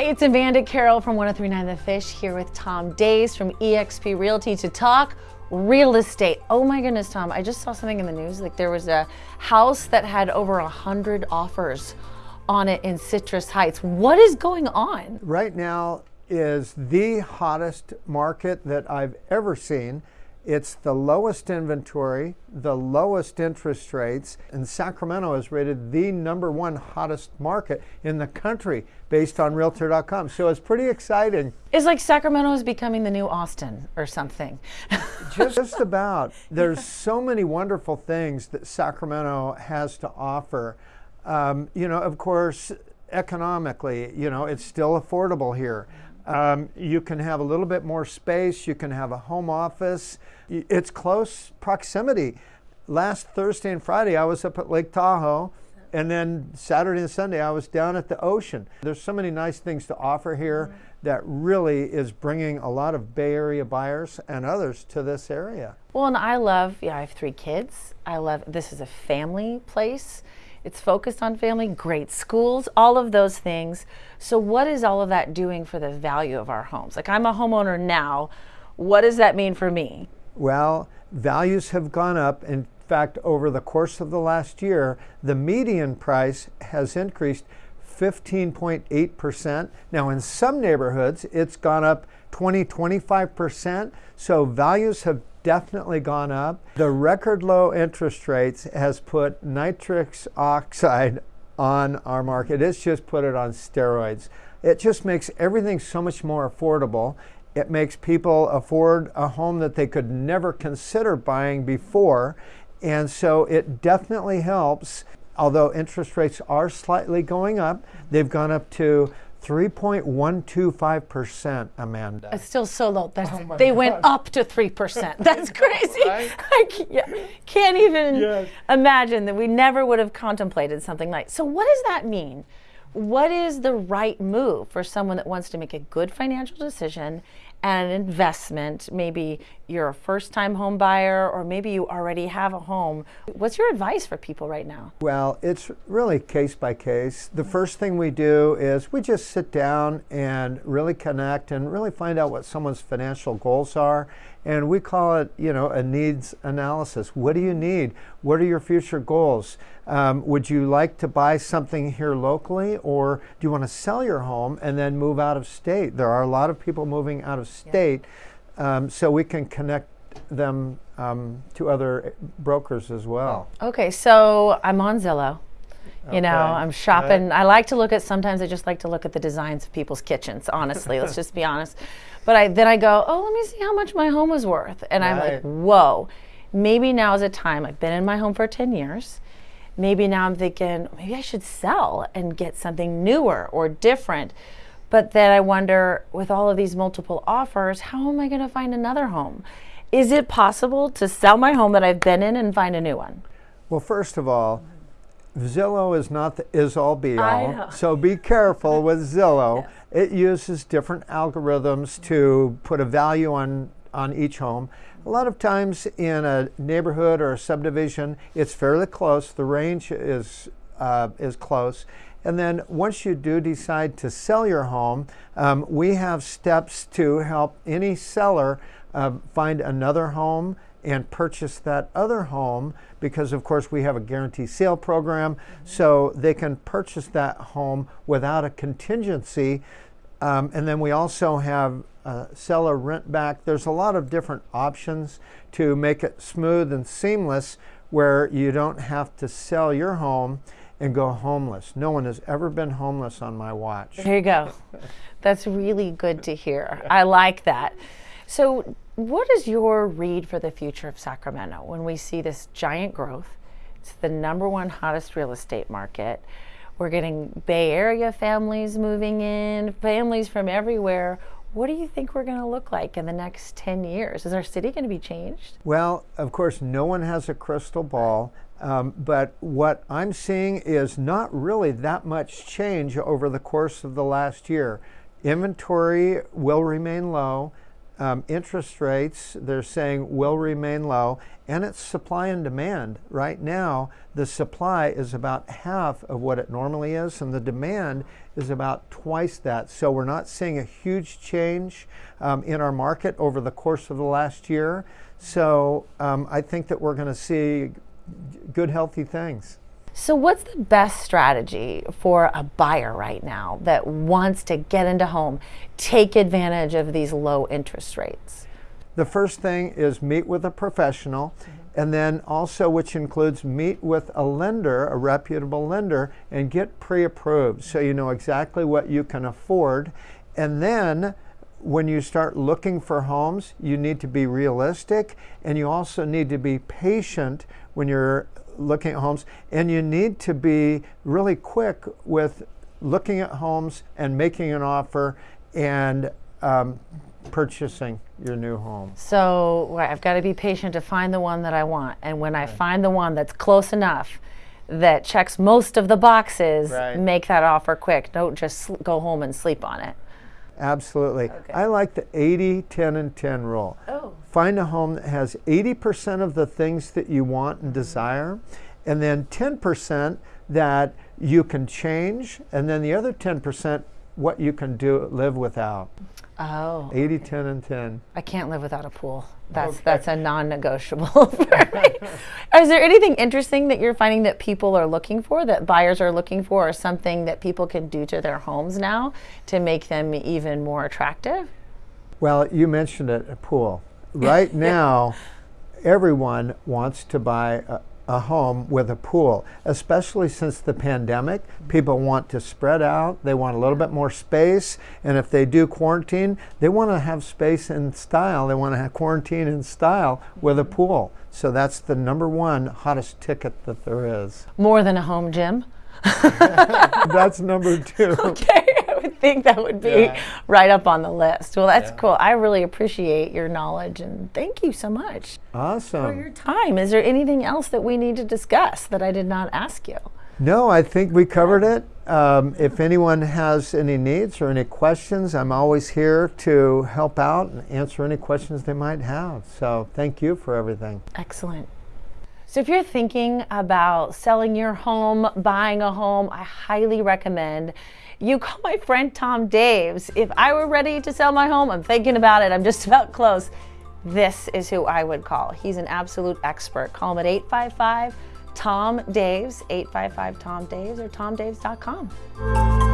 Hey, it's Amanda Carroll from 1039 The Fish here with Tom Daves from eXp Realty to talk real estate. Oh my goodness, Tom, I just saw something in the news. Like there was a house that had over a hundred offers on it in Citrus Heights. What is going on? Right now is the hottest market that I've ever seen. It's the lowest inventory, the lowest interest rates, and Sacramento is rated the number one hottest market in the country based on Realtor.com. So it's pretty exciting. It's like Sacramento is becoming the new Austin or something. Just about. There's so many wonderful things that Sacramento has to offer. Um, you know, of course, economically, you know, it's still affordable here. Um, you can have a little bit more space. You can have a home office. It's close proximity. Last Thursday and Friday, I was up at Lake Tahoe. And then Saturday and Sunday, I was down at the ocean. There's so many nice things to offer here mm -hmm. that really is bringing a lot of Bay Area buyers and others to this area. Well, and I love, yeah, I have three kids. I love, this is a family place. It's focused on family, great schools, all of those things. So what is all of that doing for the value of our homes? Like I'm a homeowner now. What does that mean for me? Well, values have gone up. In fact, over the course of the last year, the median price has increased 15.8%. Now, in some neighborhoods, it's gone up 20, 25%. So values have definitely gone up. The record low interest rates has put nitrous oxide on our market. It's just put it on steroids. It just makes everything so much more affordable. It makes people afford a home that they could never consider buying before. And so it definitely helps. Although interest rates are slightly going up, they've gone up to 3.125%, Amanda. It's still so low. That's, oh they gosh. went up to 3%. That's crazy. right? I can't, can't even yes. imagine that we never would have contemplated something like So what does that mean? What is the right move for someone that wants to make a good financial decision and an investment. Maybe you're a first time home buyer or maybe you already have a home. What's your advice for people right now? Well, it's really case by case. The first thing we do is we just sit down and really connect and really find out what someone's financial goals are. And we call it, you know, a needs analysis. What do you need? What are your future goals? Um, would you like to buy something here locally or do you want to sell your home and then move out of state? There are a lot of people moving out of state, yeah. um, so we can connect them um, to other brokers as well. Okay, so I'm on Zillow. You okay. know, I'm shopping. Right. I like to look at, sometimes I just like to look at the designs of people's kitchens, honestly, let's just be honest. But I then I go, oh, let me see how much my home is worth. And right. I'm like, whoa, maybe now is a time. I've been in my home for 10 years. Maybe now I'm thinking, maybe I should sell and get something newer or different. But then I wonder, with all of these multiple offers, how am I going to find another home? Is it possible to sell my home that I've been in and find a new one? Well, first of all, Zillow is not the is all be all. So be careful with Zillow. Yeah. It uses different algorithms to put a value on on each home. A lot of times in a neighborhood or a subdivision, it's fairly close. The range is uh, is close. And then once you do decide to sell your home, um, we have steps to help any seller uh, find another home and purchase that other home because of course we have a guarantee sale program mm -hmm. so they can purchase that home without a contingency um, and then we also have a seller rent back. There's a lot of different options to make it smooth and seamless where you don't have to sell your home and go homeless. No one has ever been homeless on my watch. There you go. That's really good to hear. I like that. So what is your read for the future of Sacramento when we see this giant growth? It's the number one hottest real estate market. We're getting Bay Area families moving in, families from everywhere. What do you think we're going to look like in the next 10 years? Is our city going to be changed? Well, of course, no one has a crystal ball. Um, but what I'm seeing is not really that much change over the course of the last year. Inventory will remain low um, interest rates, they're saying, will remain low, and it's supply and demand. Right now, the supply is about half of what it normally is, and the demand is about twice that. So we're not seeing a huge change um, in our market over the course of the last year. So um, I think that we're going to see good, healthy things. So, what's the best strategy for a buyer right now that wants to get into home, take advantage of these low interest rates? The first thing is meet with a professional, mm-hmm. and then also, which includes meet with a lender, a reputable lender, and get pre approved so you know exactly what you can afford. And then when you start looking for homes, you need to be realistic and you also need to be patient when you're looking at homes. And you need to be really quick with looking at homes and making an offer and um, purchasing your new home. So I've got to be patient to find the one that I want. And when I find the one that's close enough, that checks most of the boxes, right. make that offer quick. Don't just go home and sleep on it. Absolutely. Okay. I like the 80, 10, and 10 rule. Oh. Find a home that has 80% of the things that you want and mm-hmm. desire, and then 10% that you can change, and then the other 10% what you can do live without. Oh. 80, 10, and 10. I can't live without a pool. That's okay. that's a non-negotiable for me. Is there anything interesting that you're finding that people are looking for, that buyers are looking for, or something that people can do to their homes now to make them even more attractive? Well, you mentioned it, a pool. Right now, everyone wants to buy a, a home with a pool, especially since the pandemic. People want to spread out, they want a little bit more space, and if they do quarantine, they want to have space and style. They want to have quarantine in style with a pool. So that's the number one hottest ticket that there is. More than a home gym? that's number two. Okay would think that would be yeah. right up on the list. Well, that's yeah. cool. I really appreciate your knowledge and thank you so much. Awesome. For your time. Is there anything else that we need to discuss that I did not ask you? No, I think we covered it. Um, if anyone has any needs or any questions, I'm always here to help out and answer any questions they might have. So thank you for everything. Excellent. So if you're thinking about selling your home, buying a home, I highly recommend you call my friend Tom Daves. If I were ready to sell my home, I'm thinking about it, I'm just about close. This is who I would call. He's an absolute expert. Call him at 855 Tom Daves, 855 Tom Daves, or tomdaves.com.